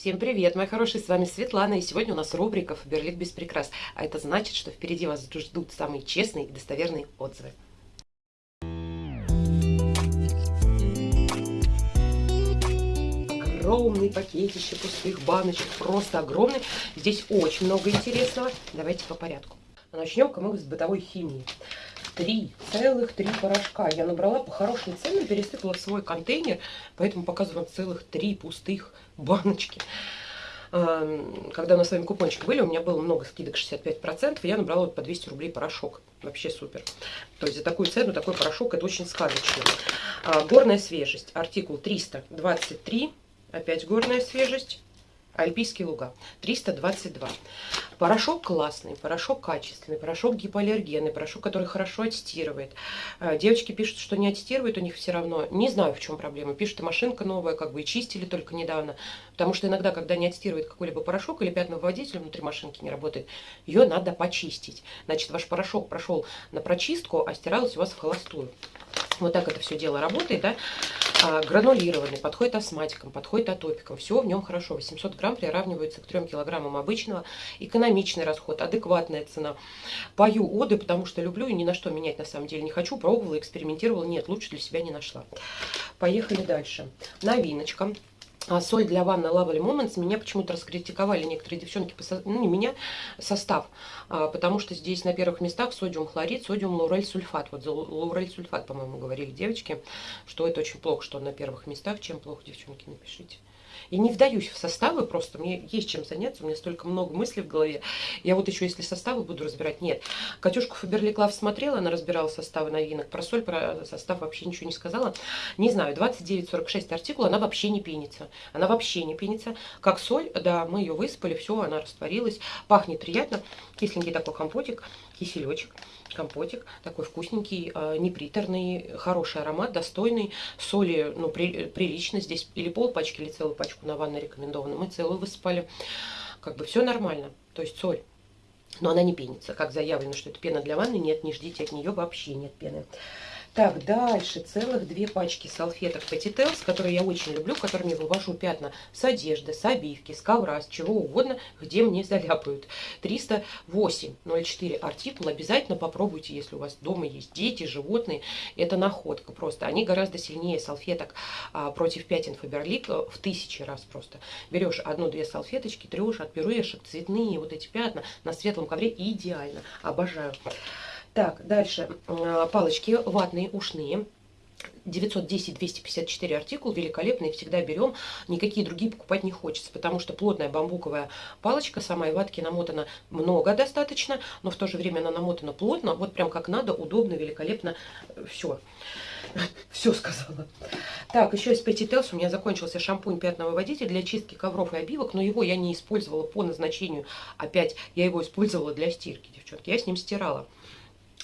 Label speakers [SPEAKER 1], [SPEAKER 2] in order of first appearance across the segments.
[SPEAKER 1] Всем привет, мои хорошие, с вами Светлана, и сегодня у нас рубрика «Фаберлик без прикрас», а это значит, что впереди вас ждут самые честные и достоверные отзывы. Огромный пакетище пустых баночек, просто огромный. Здесь очень много интересного. Давайте по порядку. Начнем-ка мы с бытовой химии. Три, целых три порошка. Я набрала по хорошим ценам, пересыпала в свой контейнер, поэтому показываю вам целых три пустых баночки. Когда у нас с вами купончики были, у меня было много скидок 65%, и я набрала вот по 200 рублей порошок. Вообще супер. То есть за такую цену такой порошок, это очень сказочно. А, горная свежесть, артикул 323, опять горная свежесть. Альпийские луга. 322. Порошок классный, порошок качественный, порошок гипоаллергенный, порошок, который хорошо аттестирует. Э, девочки пишут, что не аттестирует у них все равно. Не знаю, в чем проблема. Пишут, и машинка новая, как бы и чистили только недавно. Потому что иногда, когда не аттестирует какой-либо порошок или пятновыводитель внутри машинки не работает, ее надо почистить. Значит, ваш порошок прошел на прочистку, а стиралось у вас в холостую. Вот так это все дело работает, да. А, гранулированный, подходит астматикам, подходит атопикам. Все в нем хорошо. 800 грамм приравнивается к 3 килограммам обычного. Экономичный расход, адекватная цена. Пою оды, потому что люблю и ни на что менять на самом деле не хочу. Пробовала, экспериментировала. Нет, лучше для себя не нашла. Поехали дальше. Новиночка. А соль для ванны Lovely Moments меня почему-то раскритиковали некоторые девчонки, ну не меня, состав, а, потому что здесь на первых местах содиум хлорид, содиум лаурель сульфат. Вот за лаурель сульфат, по-моему, говорили девочки, что это очень плохо, что на первых местах. Чем плохо, девчонки, напишите. И не вдаюсь в составы, просто мне есть чем заняться, у меня столько много мыслей в голове. Я вот еще, если составы буду разбирать, нет. Катюшку Фаберли Клав смотрела, она разбирала составы новинок. Про соль, про состав вообще ничего не сказала. Не знаю, 29-46 артикул, она вообще не пенится. Она вообще не пенится. Как соль, да, мы ее выспали, все, она растворилась. Пахнет приятно. Кисленький такой компотик, киселечек компотик, такой вкусненький, а, неприторный, хороший аромат, достойный, соли, ну, при, прилично здесь, или пол пачки, или целую пачку на ванной рекомендовано, мы целую высыпали, как бы все нормально, то есть соль, но она не пенится, как заявлено, что это пена для ванны, нет, не ждите от нее, вообще нет пены. Так, дальше целых две пачки салфеток Petitels, которые я очень люблю, которыми вывожу пятна с одежды, с обивки, с ковра, с чего угодно, где мне заляпают. 308.04 артикул. Обязательно попробуйте, если у вас дома есть дети, животные. Это находка просто. Они гораздо сильнее салфеток а, против пятен Фаберлик в тысячи раз просто. Берешь одну-две салфеточки, трешь от пюрешек, цветные вот эти пятна на светлом ковре. Идеально. Обожаю. Так, дальше э, палочки ватные, ушные. 910-254 артикул, великолепный, всегда берем, никакие другие покупать не хочется, потому что плотная бамбуковая палочка, сама и ватки намотана много достаточно, но в то же время она намотана плотно, вот прям как надо, удобно, великолепно, все. Все сказала. Так, еще из Petitels у меня закончился шампунь пятновыводитель для чистки ковров и обивок, но его я не использовала по назначению. Опять я его использовала для стирки, девчонки. Я с ним стирала.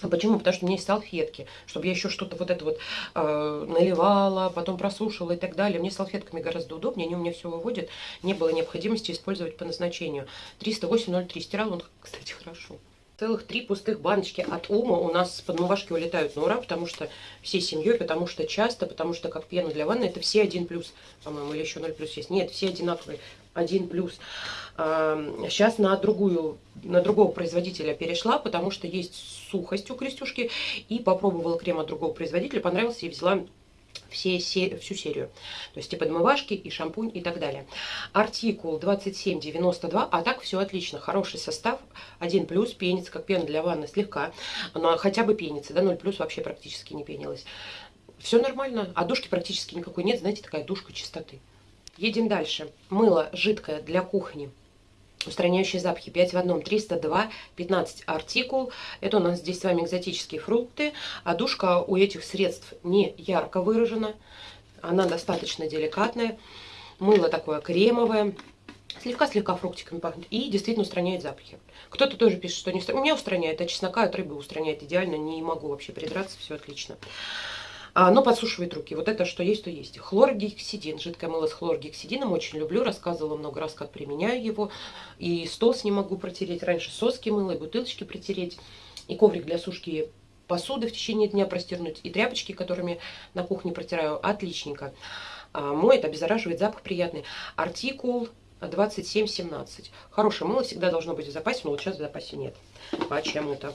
[SPEAKER 1] А почему? Потому что у меня есть салфетки, чтобы я еще что-то вот это вот э, наливала, потом просушивала и так далее. Мне салфетками гораздо удобнее, они у меня все выводят. Не было необходимости использовать по назначению. 308.03 стирал он, кстати, хорошо. Целых три пустых баночки от Ума у нас с подмывашки улетают на ура, потому что всей семьей, потому что часто, потому что как пена для ванны, это все один плюс, по-моему, или еще 0 плюс есть. Нет, все одинаковые, один плюс. Сейчас на другую, на другого производителя перешла, потому что есть сухость у крестюшки, и попробовала крем от другого производителя, понравился и взяла все, всю серию. То есть и подмывашки, и шампунь, и так далее. Артикул 2792, а так все отлично. Хороший состав, 1 плюс, пенится, как пена для ванны слегка, но хотя бы пенится, да, 0 плюс вообще практически не пенилась. Все нормально, а душки практически никакой нет, знаете, такая душка чистоты. Едем дальше. Мыло жидкое для кухни. Устраняющие запахи. 5 в одном. 302 15 артикул. Это у нас здесь с вами экзотические фрукты. А душка у этих средств не ярко выражена. Она достаточно деликатная. Мыло такое кремовое. Слегка-слегка фруктиками пахнет. И действительно устраняет запахи. Кто-то тоже пишет, что не устраняет. У меня устраняет, а чеснока от рыбы устраняет. Идеально, не могу вообще придраться, все отлично. А, но подсушивает руки. Вот это что есть, то есть. Хлоргексидин, жидкое мыло с хлоргексидином, очень люблю, рассказывала много раз, как применяю его. И стол с ним могу протереть. Раньше соски мыла, и бутылочки протереть, и коврик для сушки посуды в течение дня простернуть, и тряпочки, которыми на кухне протираю, отличненько. А, моет, обеззараживает, запах приятный. Артикул 27,17. Хорошее мыло всегда должно быть в запасе, но вот сейчас в запасе нет. Почему-то.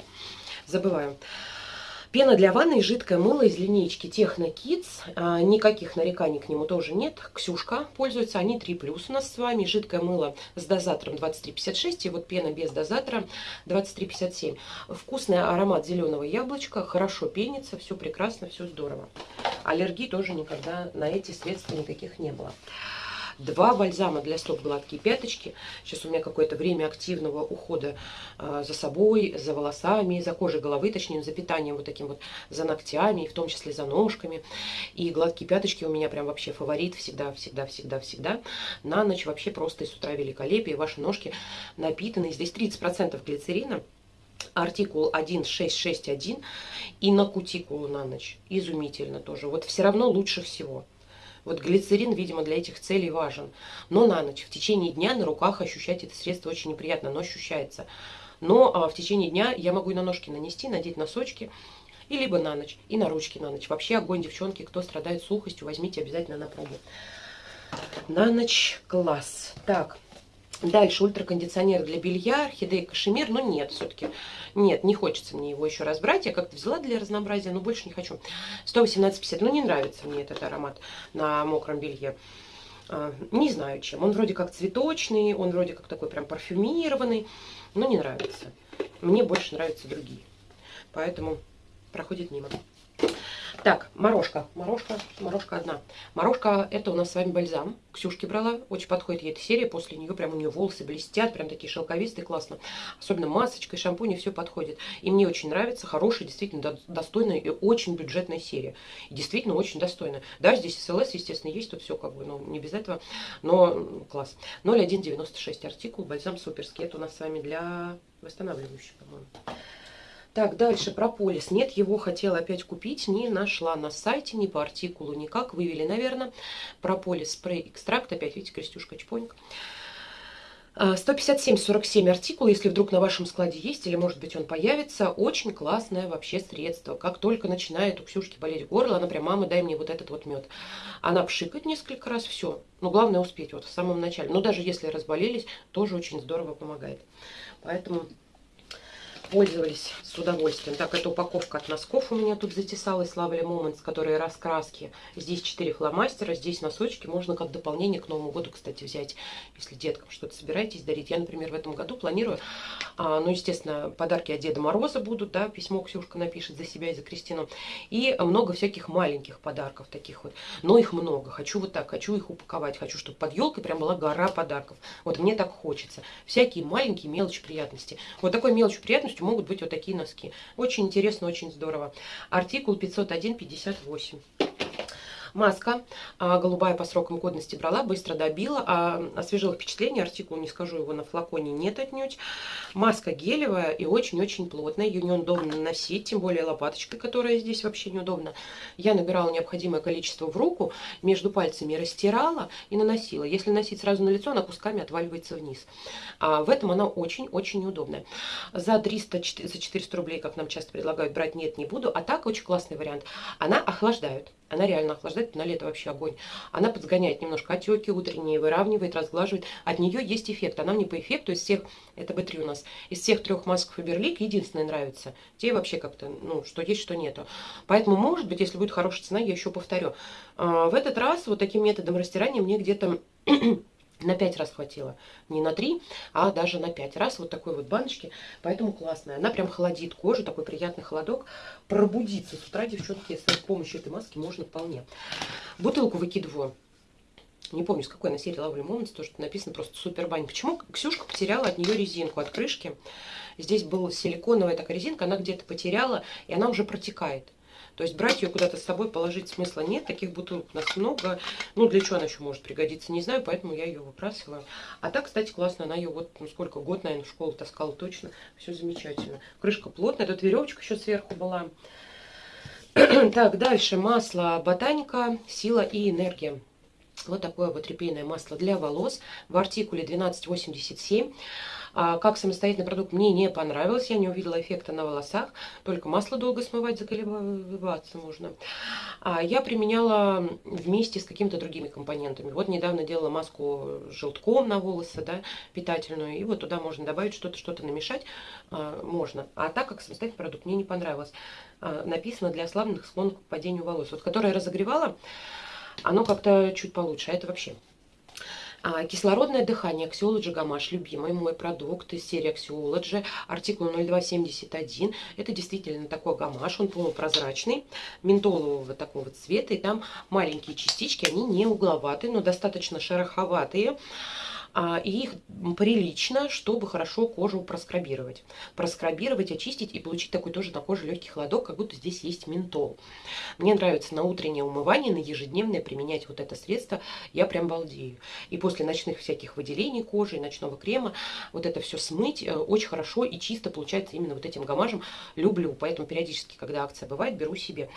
[SPEAKER 1] Забываю. Пена для ванны жидкое мыло из линейки Техно Kids. А, никаких нареканий к нему тоже нет. Ксюшка пользуется. Они 3 плюс у нас с вами. Жидкое мыло с дозатором 23,56. И вот пена без дозатора 23,57. Вкусный аромат зеленого яблочка. Хорошо пенится. Все прекрасно, все здорово. Аллергии тоже никогда на эти средства никаких не было два бальзама для стоп гладкие пяточки. Сейчас у меня какое-то время активного ухода э, за собой, за волосами, за кожей головы, точнее, за питанием вот таким вот, за ногтями, в том числе за ножками. И гладкие пяточки у меня прям вообще фаворит всегда, всегда, всегда, всегда. На ночь вообще просто с утра великолепие. Ваши ножки напитаны. Здесь 30% глицерина артикул 1661 и на кутикулу на ночь. Изумительно тоже. Вот все равно лучше всего. Вот глицерин, видимо, для этих целей важен. Но на ночь, в течение дня на руках ощущать это средство очень неприятно, но ощущается. Но а, в течение дня я могу и на ножки нанести, надеть носочки, и либо на ночь, и на ручки на ночь. Вообще огонь, девчонки, кто страдает сухостью, возьмите обязательно на пробу. На ночь класс. Так, Дальше ультракондиционер для белья, орхидея кашемир, но нет, все-таки нет, не хочется мне его еще раз брать. Я как-то взяла для разнообразия, но больше не хочу. 118,50, ну не нравится мне этот аромат на мокром белье. А, не знаю чем. Он вроде как цветочный, он вроде как такой прям парфюмированный, но не нравится. Мне больше нравятся другие. Поэтому проходит мимо. Так, морожка. Морожка, морожка одна. Морожка, это у нас с вами бальзам. Ксюшки брала, очень подходит ей эта серия. После нее прям у нее волосы блестят, прям такие шелковистые, классно. Особенно масочка и шампунь, все подходит. И мне очень нравится, хорошая, действительно достойная и очень бюджетная серия. И действительно очень достойная. Да, здесь СЛС, естественно, есть, тут все как бы, ну, не без этого, но класс. 0,196 артикул, бальзам суперский. Это у нас с вами для восстанавливающий, по-моему. Так, дальше прополис. Нет, его хотела опять купить, не нашла на сайте, ни по артикулу, никак. Вывели, наверное. Прополис спрей экстракт. Опять, видите, крестюшка чпонька. 157,47 артикул, если вдруг на вашем складе есть, или может быть он появится, очень классное вообще средство. Как только начинает у Ксюшки болеть горло, она прям, мама, дай мне вот этот вот мед. Она пшикает несколько раз, все. Но главное успеть вот в самом начале. Но даже если разболелись, тоже очень здорово помогает. Поэтому пользовались с удовольствием. Так, эта упаковка от носков у меня тут затесалась. Lovely Moments, которые раскраски. Здесь 4 фломастера, здесь носочки. Можно как дополнение к Новому году, кстати, взять, если деткам что-то собираетесь дарить. Я, например, в этом году планирую, а, ну, естественно, подарки от Деда Мороза будут, да, письмо Ксюшка напишет за себя и за Кристину. И много всяких маленьких подарков таких вот. Но их много. Хочу вот так, хочу их упаковать. Хочу, чтобы под елкой прям была гора подарков. Вот мне так хочется. Всякие маленькие мелочи приятности. Вот такой мелочью приятностью могут быть вот такие носки. Очень интересно, очень здорово. Артикул 501-58. Маска а, голубая по срокам годности брала, быстро добила, а, освежила впечатление, артикул, не скажу, его на флаконе нет отнюдь. Маска гелевая и очень-очень плотная, ее неудобно носить, тем более лопаточкой, которая здесь вообще неудобна. Я набирала необходимое количество в руку, между пальцами растирала и наносила. Если носить сразу на лицо, она кусками отваливается вниз. А в этом она очень-очень неудобная. За 300, за 400 рублей, как нам часто предлагают, брать нет, не буду. А так очень классный вариант. Она охлаждает. Она реально охлаждает, на лето вообще огонь. Она подгоняет немножко отеки утренние, выравнивает, разглаживает. От нее есть эффект. Она мне по эффекту из всех, это B3 у нас, из всех трех масок Фаберлик единственная нравится. Те вообще как-то, ну, что есть, что нету. Поэтому, может быть, если будет хорошая цена, я еще повторю. А, в этот раз вот таким методом растирания мне где-то на 5 раз хватило. Не на 3, а даже на 5 раз. Вот такой вот баночки. Поэтому классная. Она прям холодит кожу. Такой приятный холодок. Пробудиться с утра, девчонки, с помощью этой маски можно вполне. Бутылку выкидываю. Не помню, с какой на серии Lovely Moments, то, что написано просто супер бань. Почему Ксюшка потеряла от нее резинку, от крышки? Здесь была силиконовая такая резинка, она где-то потеряла, и она уже протекает. То есть брать ее куда-то с собой, положить смысла нет. Таких бутылок у нас много. Ну, для чего она еще может пригодиться, не знаю, поэтому я ее выбрасываю. А так, кстати, классно. Она ее вот, ну, сколько, год, наверное, в школу таскала точно. Все замечательно. Крышка плотная. Тут веревочка еще сверху была. так, дальше масло ботаника, сила и энергия. Вот такое вот репейное масло для волос в артикуле 1287. А, как самостоятельный продукт мне не понравилось, я не увидела эффекта на волосах, только масло долго смывать, заколебаться можно. А я применяла вместе с какими-то другими компонентами. Вот недавно делала маску желтком на волосы, да, питательную, и вот туда можно добавить что-то, что-то намешать а, можно. А так как самостоятельный продукт мне не понравилось. Написано для ослабленных склонных к падению волос. Вот которое разогревала, оно как-то чуть получше, а это вообще кислородное дыхание Axiology Гамаш, любимый мой продукт из серии Axiology, артикул 0271. Это действительно такой гамаш, он полупрозрачный, ментолового такого цвета, и там маленькие частички, они не угловатые, но достаточно шероховатые. А, и их прилично, чтобы хорошо кожу проскрабировать. Проскрабировать, очистить и получить такой тоже на коже легкий холодок, как будто здесь есть ментол. Мне нравится на утреннее умывание, на ежедневное применять вот это средство, я прям балдею. И после ночных всяких выделений кожи, ночного крема, вот это все смыть э, очень хорошо и чисто получается именно вот этим гамажем. Люблю, поэтому периодически, когда акция бывает, беру себе.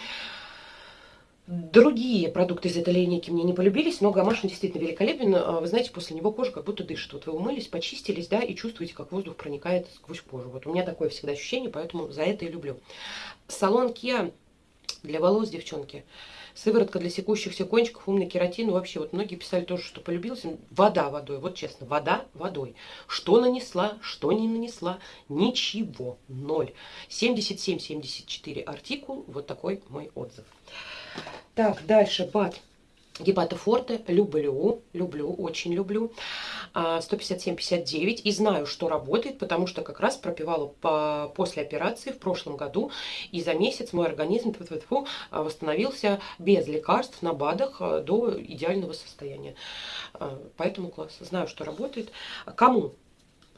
[SPEAKER 1] Другие продукты из этой линейки мне не полюбились, но гамаш действительно великолепен. А, вы знаете, после него кожа как будто дышит. Вот вы умылись, почистились, да, и чувствуете, как воздух проникает сквозь кожу. Вот у меня такое всегда ощущение, поэтому за это и люблю. Салон Kia для волос, девчонки. Сыворотка для секущихся кончиков, умный кератин. Вообще, вот многие писали тоже, что полюбилась. Вода водой, вот честно, вода водой. Что нанесла, что не нанесла, ничего, ноль. 77-74 артикул, вот такой мой отзыв. Так, дальше бат. Гепатофорте люблю, люблю, очень люблю. 157,59. А, и знаю, что работает, потому что как раз пропивала по, после операции в прошлом году. И за месяц мой организм тьфу -тьфу -тьфу, восстановился без лекарств на БАДах а, до идеального состояния. А, поэтому класс. Знаю, что работает. Кому?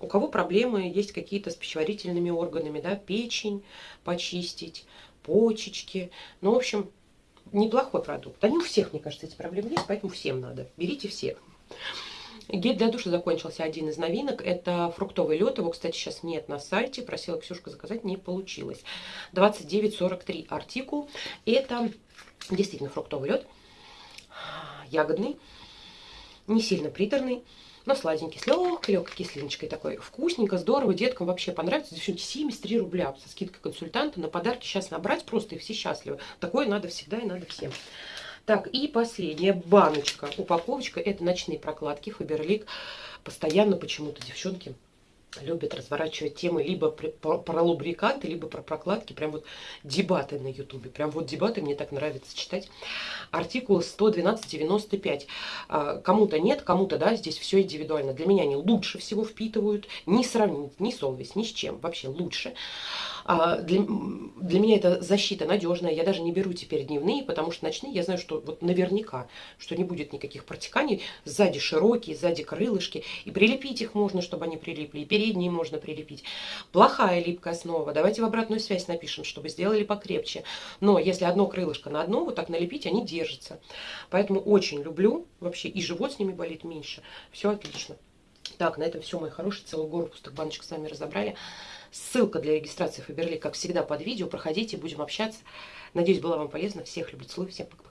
[SPEAKER 1] У кого проблемы есть какие-то с пищеварительными органами, да, печень почистить, почечки. Ну, в общем, неплохой продукт. Они у всех, мне кажется, эти проблемы есть, поэтому всем надо. Берите все. Гель для душа закончился один из новинок. Это фруктовый лед. Его, кстати, сейчас нет на сайте. Просила Ксюшка заказать, не получилось. 29,43 артикул. Это действительно фруктовый лед. Ягодный. Не сильно приторный но сладенький, с легкой-легкой кислиночкой такой. Вкусненько, здорово, деткам вообще понравится. Девчонки, 73 рубля со скидкой консультанта на подарки сейчас набрать просто и все счастливы. Такое надо всегда и надо всем. Так, и последняя баночка, упаковочка. Это ночные прокладки Фаберлик. Постоянно почему-то девчонки любят разворачивать темы либо про лубриканты, либо про прокладки. Прям вот дебаты на ютубе. Прям вот дебаты мне так нравится читать. Артикул 112.95. А, кому-то нет, кому-то да, здесь все индивидуально. Для меня они лучше всего впитывают. Не сравнить ни Солвис, ни с чем. Вообще лучше. А, для, для меня это защита надежная. Я даже не беру теперь дневные, потому что ночные я знаю, что вот наверняка, что не будет никаких протеканий. Сзади широкие, сзади крылышки. И прилепить их можно, чтобы они прилипли. И передние можно прилепить. Плохая липкая основа. Давайте в обратную связь напишем, чтобы сделали покрепче. Но если одно крылышко на одно, вот так налепить, они держатся. Поэтому очень люблю. Вообще и живот с ними болит меньше. Все отлично. Так, на этом все, мои хорошие. Целую гору пустых баночек с вами разобрали. Ссылка для регистрации Фаберли, как всегда, под видео. Проходите, будем общаться. Надеюсь, было вам полезно. Всех люблю, целую. Всем пока-пока.